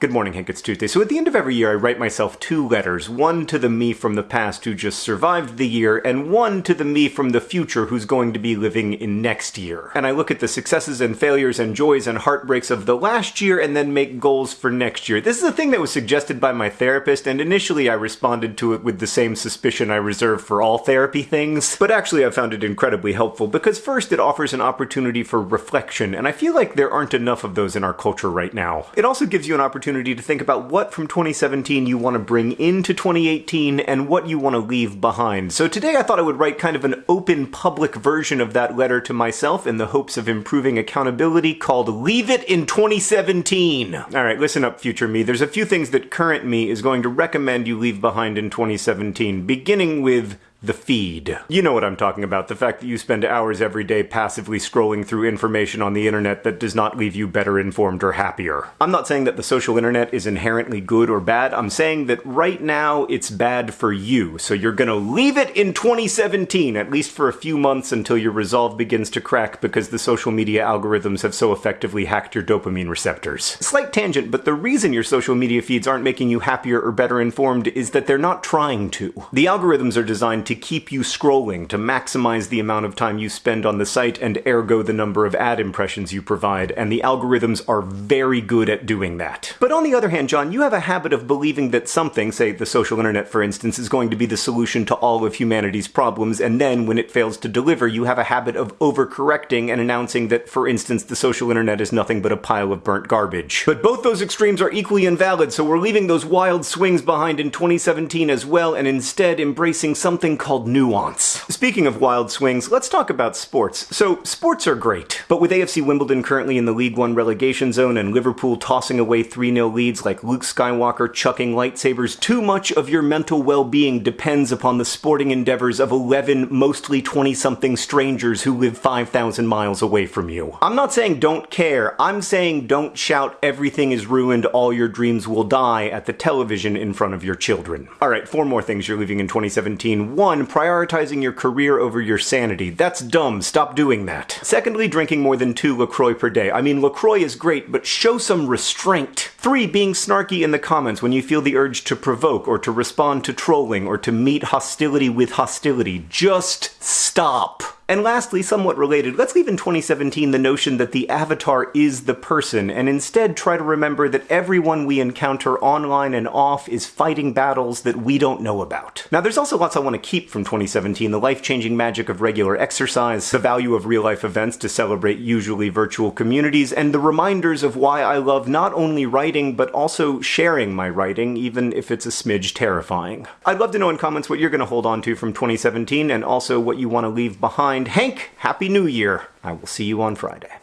Good morning, Hank. It's Tuesday. So at the end of every year, I write myself two letters. One to the me from the past who just survived the year, and one to the me from the future who's going to be living in next year. And I look at the successes and failures and joys and heartbreaks of the last year and then make goals for next year. This is a thing that was suggested by my therapist, and initially I responded to it with the same suspicion I reserve for all therapy things. But actually, I found it incredibly helpful because first, it offers an opportunity for reflection, and I feel like there aren't enough of those in our culture right now. It also gives you an opportunity opportunity to think about what from 2017 you want to bring into 2018 and what you want to leave behind. So today I thought I would write kind of an open public version of that letter to myself in the hopes of improving accountability called Leave It in 2017. Alright, listen up, future me. There's a few things that current me is going to recommend you leave behind in 2017, beginning with the feed. You know what I'm talking about, the fact that you spend hours every day passively scrolling through information on the internet that does not leave you better informed or happier. I'm not saying that the social internet is inherently good or bad, I'm saying that right now it's bad for you, so you're gonna leave it in 2017, at least for a few months until your resolve begins to crack because the social media algorithms have so effectively hacked your dopamine receptors. Slight tangent, but the reason your social media feeds aren't making you happier or better informed is that they're not trying to. The algorithms are designed to to keep you scrolling, to maximize the amount of time you spend on the site and ergo the number of ad impressions you provide, and the algorithms are very good at doing that. But on the other hand, John, you have a habit of believing that something, say the social internet for instance, is going to be the solution to all of humanity's problems, and then when it fails to deliver, you have a habit of overcorrecting and announcing that, for instance, the social internet is nothing but a pile of burnt garbage. But both those extremes are equally invalid, so we're leaving those wild swings behind in 2017 as well, and instead embracing something called nuance. Speaking of wild swings, let's talk about sports. So, sports are great, but with AFC Wimbledon currently in the League One relegation zone and Liverpool tossing away 3 0 leads like Luke Skywalker chucking lightsabers, too much of your mental well being depends upon the sporting endeavors of 11 mostly 20 something strangers who live 5,000 miles away from you. I'm not saying don't care, I'm saying don't shout everything is ruined, all your dreams will die at the television in front of your children. Alright, four more things you're leaving in 2017. One, one, prioritizing your career over your sanity. That's dumb. Stop doing that. Secondly, drinking more than two LaCroix per day. I mean, LaCroix is great, but show some restraint. Three, being snarky in the comments when you feel the urge to provoke or to respond to trolling or to meet hostility with hostility. Just stop. And lastly, somewhat related, let's leave in 2017 the notion that the avatar is the person, and instead try to remember that everyone we encounter online and off is fighting battles that we don't know about. Now, there's also lots I want to keep from 2017 the life changing magic of regular exercise, the value of real life events to celebrate usually virtual communities, and the reminders of why I love not only writing, but also sharing my writing, even if it's a smidge terrifying. I'd love to know in comments what you're going to hold on to from 2017, and also what you want to leave behind Hank, Happy New Year. I will see you on Friday.